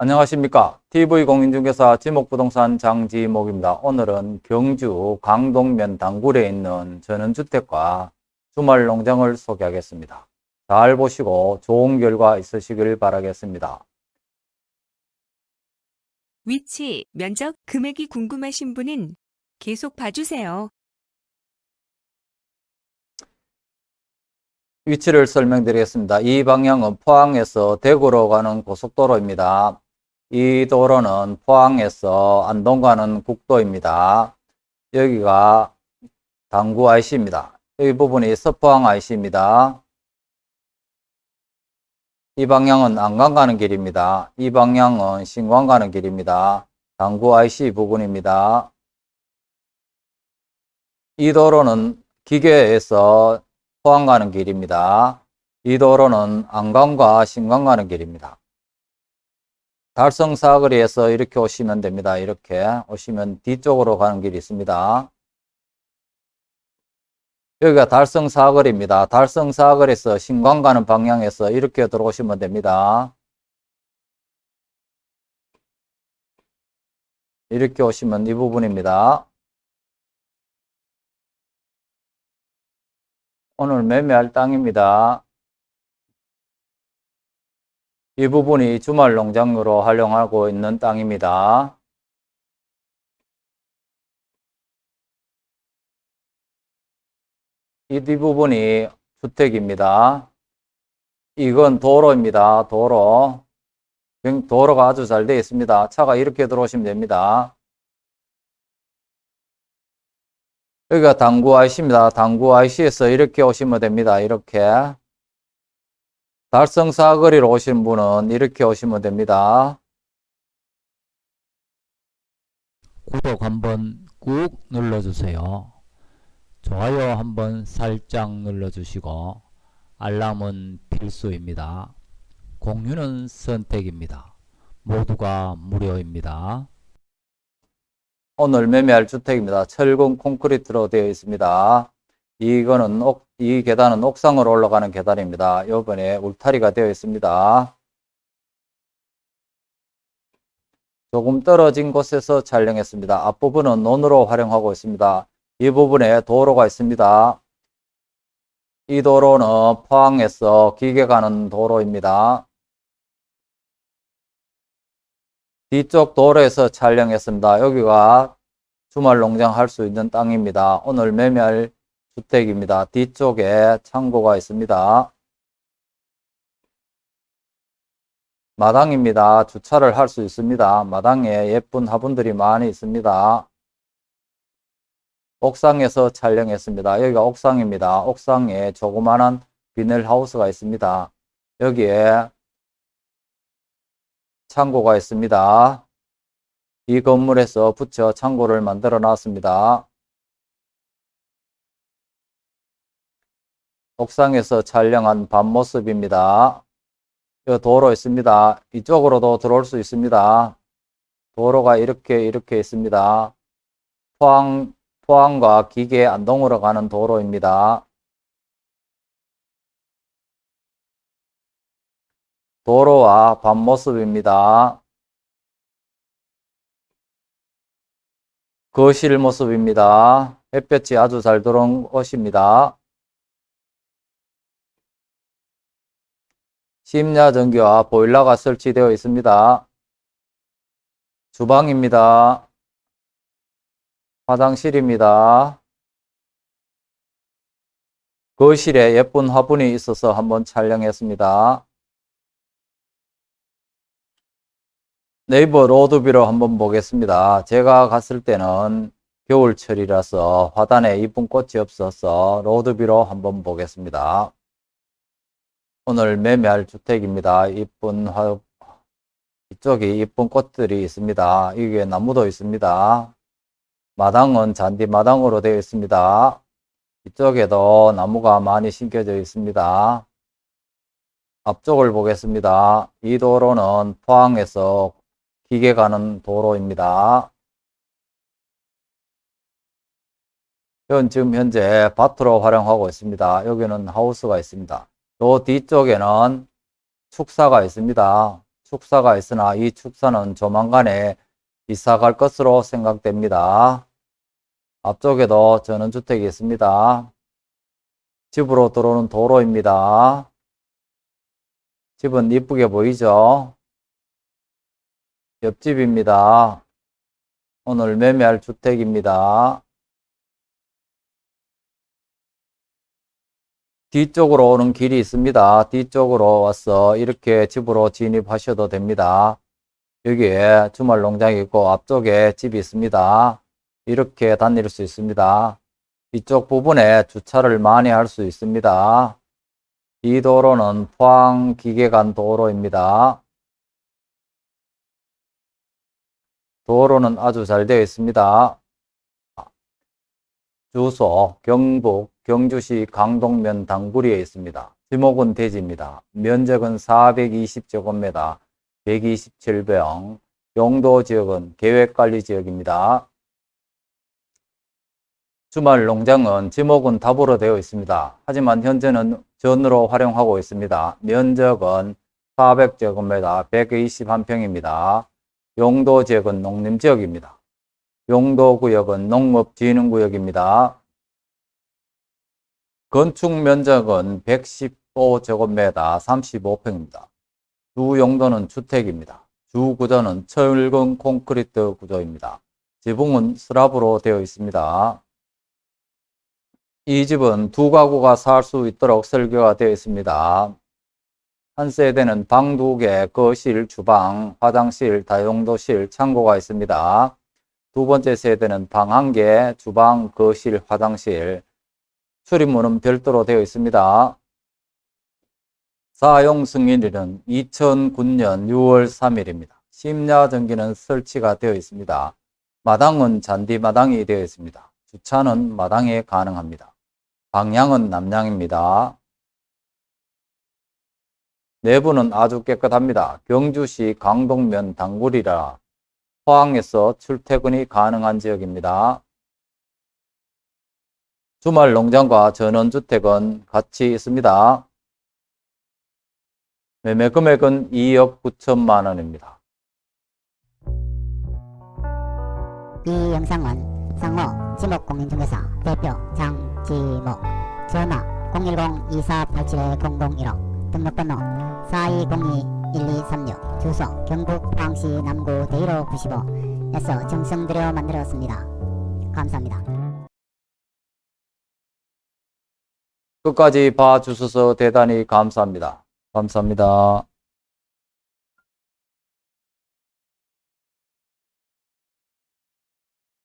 안녕하십니까. TV공인중개사 지목부동산 장지목입니다. 오늘은 경주 강동면 당굴에 있는 전원주택과 주말농장을 소개하겠습니다. 잘 보시고 좋은 결과 있으시길 바라겠습니다. 위치, 면적, 금액이 궁금하신 분은 계속 봐주세요. 위치를 설명드리겠습니다. 이 방향은 포항에서 대구로 가는 고속도로입니다. 이 도로는 포항에서 안동 가는 국도입니다. 여기가 당구 IC입니다. 이 부분이 서포항 IC입니다. 이 방향은 안강 가는 길입니다. 이 방향은 신광 가는 길입니다. 당구 IC 부분입니다. 이 도로는 기계에서 포항 가는 길입니다. 이 도로는 안강과 신광 가는 길입니다. 달성 사거리에서 이렇게 오시면 됩니다. 이렇게 오시면 뒤쪽으로 가는 길이 있습니다. 여기가 달성 사거리입니다. 달성 사거리에서 신광 가는 방향에서 이렇게 들어오시면 됩니다. 이렇게 오시면 이 부분입니다. 오늘 매매할 땅입니다. 이 부분이 주말 농장으로 활용하고 있는 땅입니다. 이 뒷부분이 주택입니다. 이건 도로입니다. 도로. 도로가 아주 잘 되어 있습니다. 차가 이렇게 들어오시면 됩니다. 여기가 당구 IC입니다. 당구 IC에서 이렇게 오시면 됩니다. 이렇게. 달성 사거리로 오신 분은 이렇게 오시면 됩니다. 구독 한번 꾹 눌러주세요. 좋아요 한번 살짝 눌러주시고 알람은 필수입니다. 공유는 선택입니다. 모두가 무료입니다. 오늘 매매할 주택입니다. 철근 콘크리트로 되어 있습니다. 이거는 옥, 이 계단은 옥상으로 올라가는 계단입니다. 이번에 울타리가 되어 있습니다. 조금 떨어진 곳에서 촬영했습니다. 앞부분은 논으로 활용하고 있습니다. 이 부분에 도로가 있습니다. 이 도로는 포항에서 기계 가는 도로입니다. 뒤쪽 도로에서 촬영했습니다. 여기가 주말 농장 할 수 있는 땅입니다. 오늘 매매할 주택입니다. 뒤쪽에 창고가 있습니다. 마당입니다. 주차를 할 수 있습니다. 마당에 예쁜 화분들이 많이 있습니다. 옥상에서 촬영했습니다. 여기가 옥상입니다. 옥상에 조그마한 비닐하우스가 있습니다. 여기에 창고가 있습니다. 이 건물에서 붙여 창고를 만들어 놨습니다. 옥상에서 촬영한 밤 모습입니다. 이 도로 있습니다. 이쪽으로도 들어올 수 있습니다. 도로가 이렇게 이렇게 있습니다. 포항, 포항과 기계 안동으로 가는 도로입니다. 도로와 밤 모습입니다. 거실 모습입니다. 햇볕이 아주 잘 들어온 곳입니다. 심야 전기와 보일러가 설치되어 있습니다. 주방입니다. 화장실입니다. 거실에 예쁜 화분이 있어서 한번 촬영했습니다. 네이버 로드뷰로 한번 보겠습니다. 제가 갔을 때는 겨울철이라서 화단에 이쁜 꽃이 없어서 로드뷰로 한번 보겠습니다. 오늘 매매할 주택입니다. 이쁜 화, 이쪽이 이쁜 꽃들이 있습니다. 이게 나무도 있습니다. 마당은 잔디 마당으로 되어 있습니다. 이쪽에도 나무가 많이 심겨져 있습니다. 앞쪽을 보겠습니다. 이 도로는 포항에서 기계 가는 도로입니다. 현 지금 현재 밭으로 활용하고 있습니다. 여기는 하우스가 있습니다. 또 뒤쪽에는 축사가 있습니다. 축사가 있으나 이 축사는 조만간에 이사 갈 것으로 생각됩니다. 앞쪽에도 전원주택이 있습니다. 집으로 들어오는 도로입니다. 집은 이쁘게 보이죠? 옆집입니다. 오늘 매매할 주택입니다. 뒤쪽으로 오는 길이 있습니다. 뒤쪽으로 와서 이렇게 집으로 진입하셔도 됩니다. 여기에 주말 농장이 있고 앞쪽에 집이 있습니다. 이렇게 다닐 수 있습니다. 이쪽 부분에 주차를 많이 할 수 있습니다. 이 도로는 포항 기계간 도로입니다. 도로는 아주 잘 되어 있습니다. 주소 경북 경주시 강동면 당구리에 있습니다. 지목은 대지입니다. 면적은 420제곱미터 127병 용도 지역은 계획관리지역입니다. 주말 농장은 지목은 답으로 되어 있습니다. 하지만 현재는 전으로 활용하고 있습니다. 면적은 400제곱미터 121평입니다. 용도 지역은 농림지역입니다. 용도 구역은 농업진흥구역입니다. 건축 면적은 115제곱미터 35평입니다. 주 용도는 주택입니다. 주 구조는 철근 콘크리트 구조입니다. 지붕은 슬랍으로 되어 있습니다. 이 집은 두 가구가 살 수 있도록 설계가 되어 있습니다. 한 세대는 방 두 개, 거실, 주방, 화장실, 다용도실, 창고가 있습니다. 두 번째 세대는 방 한 개, 주방, 거실, 화장실, 출입문은 별도로 되어 있습니다. 사용 승인일은 2009년 6월 3일입니다. 심야 전기는 설치가 되어 있습니다. 마당은 잔디 마당이 되어 있습니다. 주차는 마당에 가능합니다. 방향은 남향입니다. 내부는 아주 깨끗합니다. 경주시 강동면 당구리라 포항에서 출퇴근이 가능한 지역입니다. 주말 농장과 전원주택은 같이 있습니다. 매매 금액은 2억 9천만 원입니다. 이 영상은 상호 지목공인중개사 대표 장지목 전화 010-2487-0015 등록번호 4202-1236 주소 경북 포항시 남구 대일호 95에서 정성들여 만들었습니다. 감사합니다. 끝까지 봐주셔서 대단히 감사합니다. 감사합니다.